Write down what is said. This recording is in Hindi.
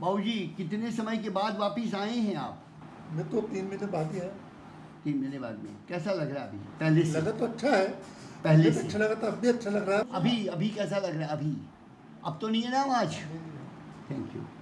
बाबू जी कितने समय के बाद वापिस आए हैं आप? मैं तो तीन महीने बाद ही आया। तीन महीने बाद में। कैसा लग रहा है अभी? पहले से? लगा तो अच्छा है। पहले से। अच्छा लगा तो था अभी अच्छा लग रहा है। अभी अभी कैसा लग रहा है? अभी? अब तो नहीं है ना आज? Thank you